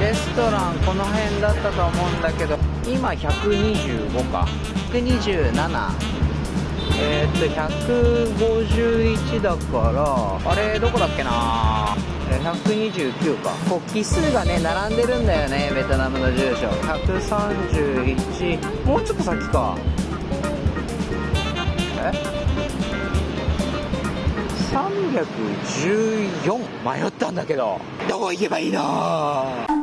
レストランこの辺だったと思うんだけど今125か。127えー、っと151だからあれどこだっけな。129か。こう奇数がね並んでるんだよねベトナムの住所。131もうちょっと先か。え？314迷ったんだけど。どこ行けばいいの